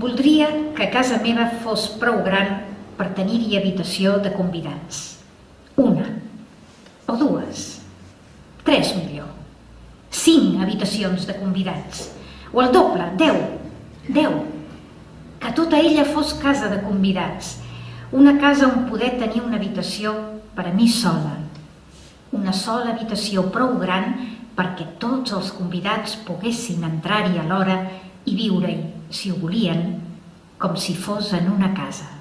Voldria que casa meva fos prou gran per tenir-hi habitació de convidats. Una, o dues, tres millor, cinc habitacions de convidats, o el doble, deu, deu, que tota ella fos casa de convidats, una casa on poder tenir una habitació per a mi sola, una sola habitació prou gran perquè tots els convidats poguessin entrar-hi a l'hora i viure-hi, si ho volien, com si fos en una casa.